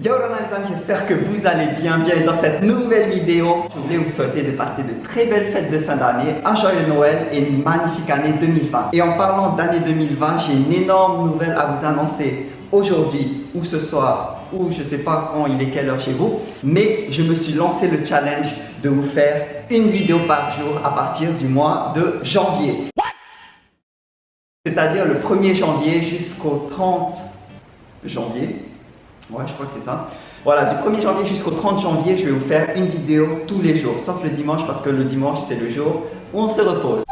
Yo les amis, j'espère que vous allez bien. Bien dans cette nouvelle vidéo, je voulais vous souhaiter de passer de très belles fêtes de fin d'année, un joyeux Noël et une magnifique année 2020. Et en parlant d'année 2020, j'ai une énorme nouvelle à vous annoncer aujourd'hui ou ce soir ou je sais pas quand il est quelle heure chez vous, mais je me suis lancé le challenge de vous faire une vidéo par jour à partir du mois de janvier. C'est-à-dire le 1er janvier jusqu'au 30 janvier Ouais, je crois que c'est ça. Voilà, du 1er janvier jusqu'au 30 janvier, je vais vous faire une vidéo tous les jours, sauf le dimanche parce que le dimanche, c'est le jour où on se repose.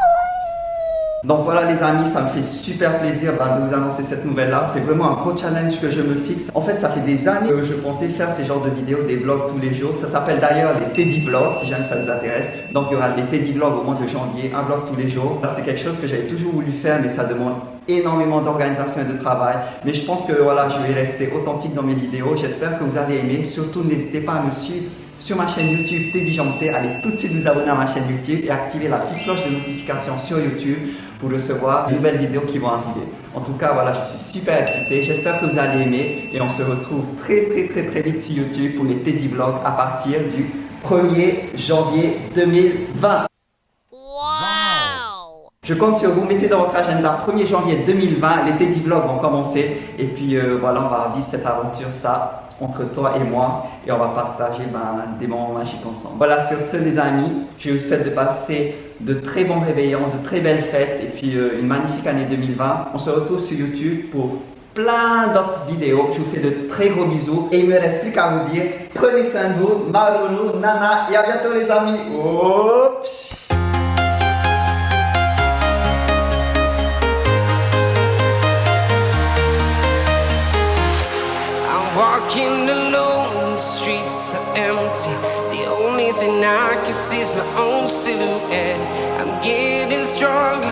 Donc voilà les amis, ça me fait super plaisir bah, de vous annoncer cette nouvelle-là. C'est vraiment un gros challenge que je me fixe. En fait, ça fait des années que je pensais faire ces genres de vidéos, des vlogs tous les jours. Ça s'appelle d'ailleurs les Teddy Vlogs, si jamais ça vous intéresse. Donc il y aura les Teddy Vlogs au mois de janvier, un vlog tous les jours. C'est quelque chose que j'avais toujours voulu faire, mais ça demande énormément d'organisation et de travail. Mais je pense que voilà, je vais rester authentique dans mes vidéos. J'espère que vous allez aimer. Surtout, n'hésitez pas à me suivre sur ma chaîne YouTube Teddy Janté. Allez tout de suite vous abonner à ma chaîne YouTube et activer la petite cloche de notification sur YouTube pour recevoir les nouvelles vidéos qui vont arriver. En tout cas, voilà, je suis super excité. J'espère que vous allez aimer et on se retrouve très très très très vite sur YouTube pour les Teddy Vlogs à partir du 1er janvier 2020. Je compte sur vous, mettez dans votre agenda 1er janvier 2020, les Teddy Vlogs vont commencer et puis euh, voilà, on va vivre cette aventure, ça, entre toi et moi et on va partager ben, des moments magiques ensemble. Voilà, sur ce les amis, je vous souhaite de passer de très bons réveillons, de très belles fêtes et puis euh, une magnifique année 2020. On se retrouve sur YouTube pour plein d'autres vidéos. Je vous fais de très gros bisous et il me reste plus qu'à vous dire prenez soin de vous, Maruru, Nana et à bientôt les amis. Oups. Thing I can see is my own silhouette. I'm getting stronger